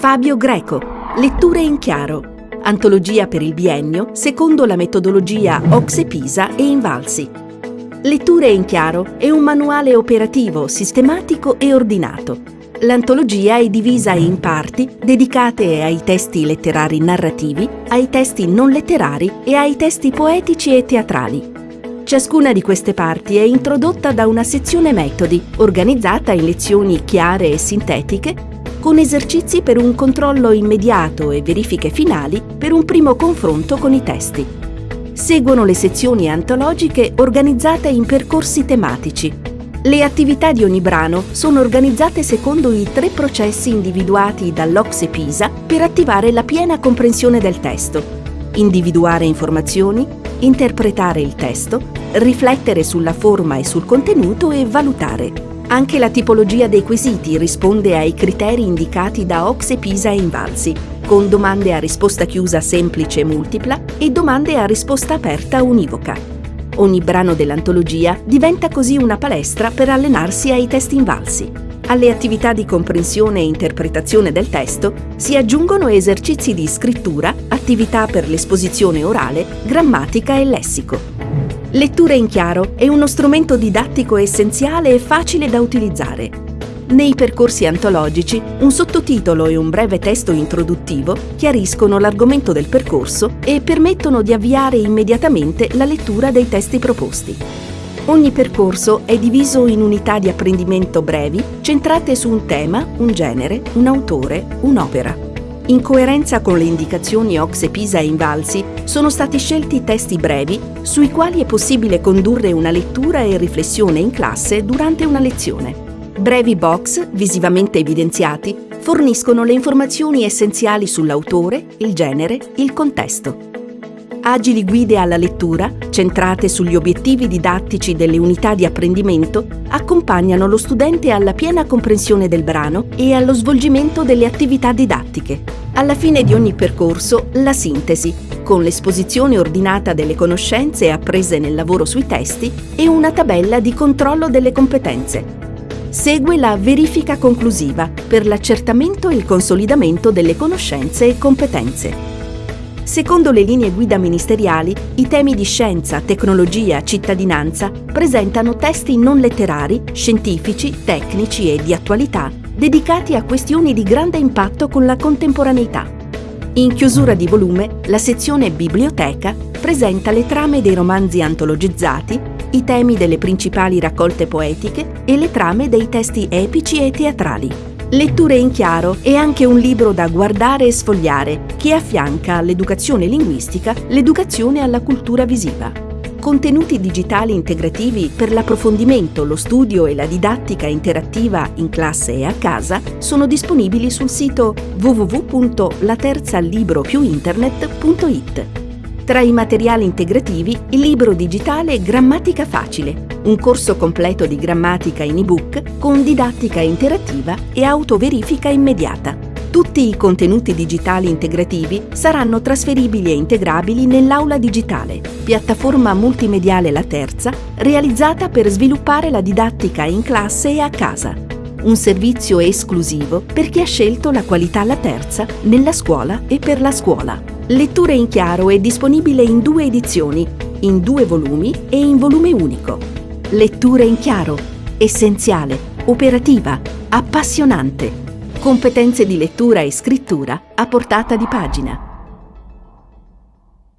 Fabio Greco, Letture in chiaro, antologia per il biennio secondo la metodologia Oxe Pisa e Invalsi. Letture in chiaro è un manuale operativo, sistematico e ordinato. L'antologia è divisa in parti dedicate ai testi letterari narrativi, ai testi non letterari e ai testi poetici e teatrali. Ciascuna di queste parti è introdotta da una sezione metodi, organizzata in lezioni chiare e sintetiche con esercizi per un controllo immediato e verifiche finali per un primo confronto con i testi. Seguono le sezioni antologiche organizzate in percorsi tematici. Le attività di ogni brano sono organizzate secondo i tre processi individuati dall'Ocse Pisa per attivare la piena comprensione del testo. Individuare informazioni, interpretare il testo, riflettere sulla forma e sul contenuto e valutare. Anche la tipologia dei quesiti risponde ai criteri indicati da Oxe Pisa e Invalsi, con domande a risposta chiusa semplice e multipla e domande a risposta aperta univoca. Ogni brano dell'antologia diventa così una palestra per allenarsi ai testi invalsi. Alle attività di comprensione e interpretazione del testo si aggiungono esercizi di scrittura, attività per l'esposizione orale, grammatica e lessico. Lettura in chiaro è uno strumento didattico essenziale e facile da utilizzare. Nei percorsi antologici, un sottotitolo e un breve testo introduttivo chiariscono l'argomento del percorso e permettono di avviare immediatamente la lettura dei testi proposti. Ogni percorso è diviso in unità di apprendimento brevi, centrate su un tema, un genere, un autore, un'opera. In coerenza con le indicazioni Ox Pisa e Invalsi, sono stati scelti testi brevi sui quali è possibile condurre una lettura e riflessione in classe durante una lezione. Brevi box, visivamente evidenziati, forniscono le informazioni essenziali sull'autore, il genere, il contesto. Agili guide alla lettura, centrate sugli obiettivi didattici delle unità di apprendimento, accompagnano lo studente alla piena comprensione del brano e allo svolgimento delle attività didattiche. Alla fine di ogni percorso, la sintesi, con l'esposizione ordinata delle conoscenze apprese nel lavoro sui testi e una tabella di controllo delle competenze. Segue la verifica conclusiva per l'accertamento e il consolidamento delle conoscenze e competenze. Secondo le linee guida ministeriali, i temi di scienza, tecnologia, cittadinanza presentano testi non letterari, scientifici, tecnici e di attualità dedicati a questioni di grande impatto con la contemporaneità. In chiusura di volume, la sezione Biblioteca presenta le trame dei romanzi antologizzati, i temi delle principali raccolte poetiche e le trame dei testi epici e teatrali. Letture in chiaro è anche un libro da guardare e sfogliare che affianca all'educazione linguistica l'educazione alla cultura visiva. Contenuti digitali integrativi per l'approfondimento, lo studio e la didattica interattiva in classe e a casa sono disponibili sul sito www.laterzalibropiuinternet.it. Tra i materiali integrativi il libro digitale Grammatica Facile, un corso completo di grammatica in ebook con didattica interattiva e autoverifica immediata. Tutti i contenuti digitali integrativi saranno trasferibili e integrabili nell'aula digitale, piattaforma multimediale La Terza, realizzata per sviluppare la didattica in classe e a casa. Un servizio esclusivo per chi ha scelto la qualità La Terza nella scuola e per la scuola. Letture in chiaro è disponibile in due edizioni, in due volumi e in volume unico. Letture in chiaro, essenziale, operativa, appassionante Competenze di lettura e scrittura a portata di pagina.